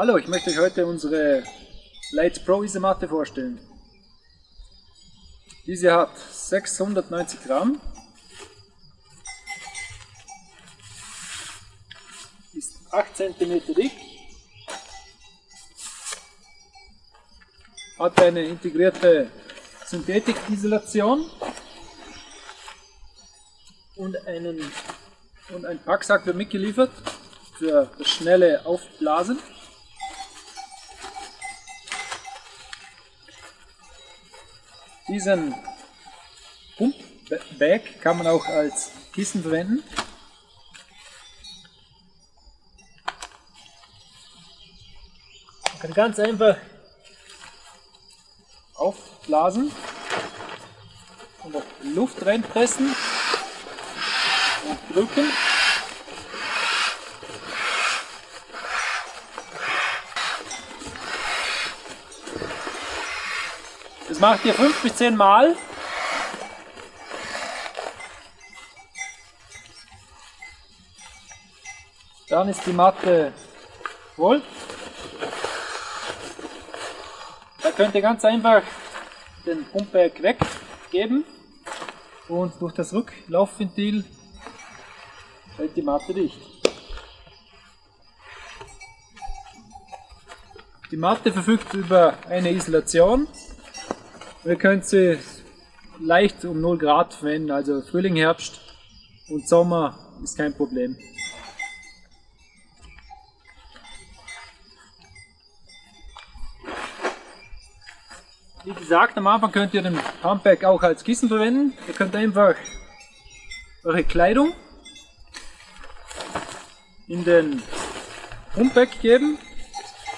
Hallo, ich möchte euch heute unsere Lights Pro Isomatte vorstellen. Diese hat 690 Gramm, ist 8 cm dick, hat eine integrierte Synthetik-Isolation und, einen, und ein Packsack wird mitgeliefert für das schnelle Aufblasen. Diesen Pump-Bag kann man auch als Kissen verwenden. Man kann ganz einfach aufblasen und Luft reinpressen und drücken. Macht ihr 5 bis 10 Mal. Dann ist die Matte voll. Da könnt ihr ganz einfach den Pumpberg weggeben und durch das Rücklaufventil hält die Matte dicht. Die Matte verfügt über eine Isolation Ihr könnt sie leicht um 0 Grad verwenden, also Frühling, Herbst und Sommer ist kein Problem. Wie gesagt, am Anfang könnt ihr den Pumpback auch als Kissen verwenden. Ihr könnt einfach eure Kleidung in den Pumpback geben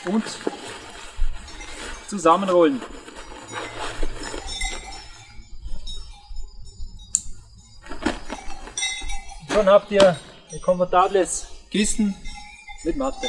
und zusammenrollen. Schon habt ihr ein komfortables Kissen mit Matte.